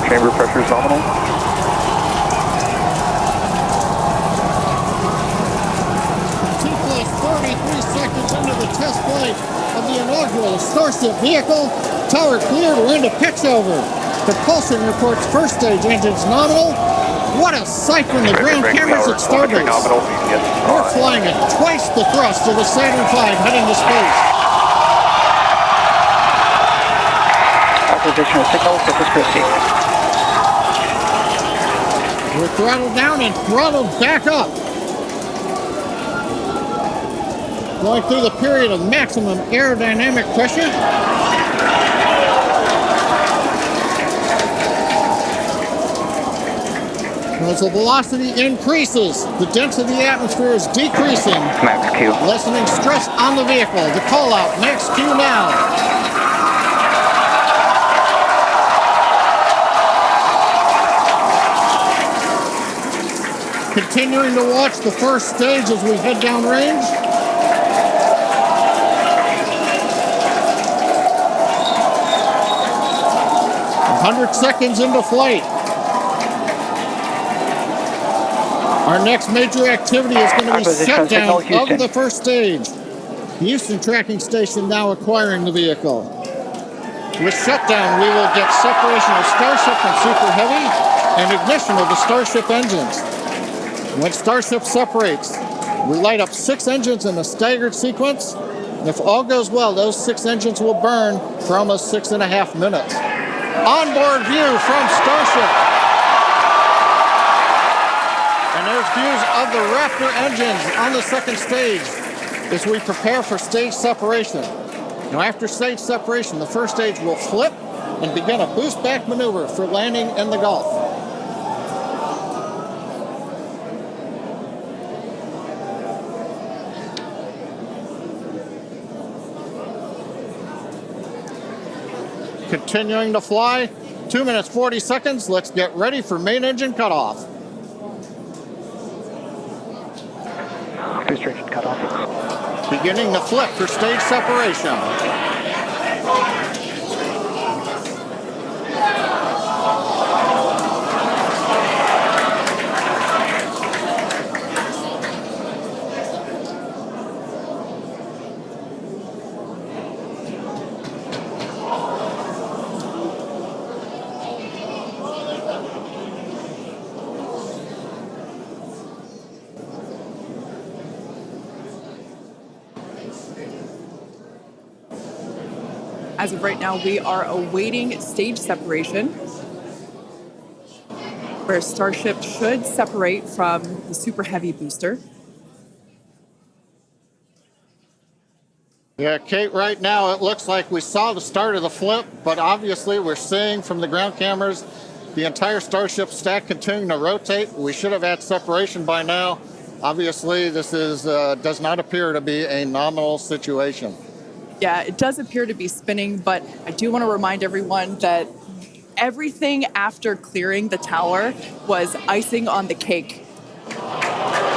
chamber pressure is nominal. Two plus 33 seconds into the test flight of the inaugural Starship vehicle. Tower cleared, we're into pitch over. Propulsion reports first stage engines nominal. What a sight from the ground cameras at Starbase. We're flying at twice the thrust of the Saturn V heading to space. Of signal, Corpus Christi. We're throttled down and throttled back up. Going through the period of maximum aerodynamic pressure. As the velocity increases, the density of the atmosphere is decreasing, Max Q. lessening stress on the vehicle. The call out, max Q now. Continuing to watch the first stage as we head down range. Hundred seconds into flight. Our next major activity is going to be shutdown of the first stage. The Houston tracking station now acquiring the vehicle. With shutdown, we will get separation of Starship and Super Heavy and ignition of the Starship engines. When Starship separates, we light up six engines in a staggered sequence. And if all goes well, those six engines will burn for almost six and a half minutes. Onboard view from Starship. And there's views of the Raptor engines on the second stage as we prepare for stage separation. Now after stage separation, the first stage will flip and begin a boost back maneuver for landing in the Gulf. Continuing to fly, two minutes 40 seconds. Let's get ready for main engine cutoff. Booster engine cut off. Beginning to flip for stage separation. As of right now, we are awaiting stage separation, where Starship should separate from the Super Heavy booster. Yeah, Kate, right now it looks like we saw the start of the flip, but obviously we're seeing from the ground cameras the entire Starship stack continuing to rotate. We should have had separation by now. Obviously, this is uh, does not appear to be a nominal situation. Yeah, it does appear to be spinning, but I do want to remind everyone that everything after clearing the tower was icing on the cake. Aw,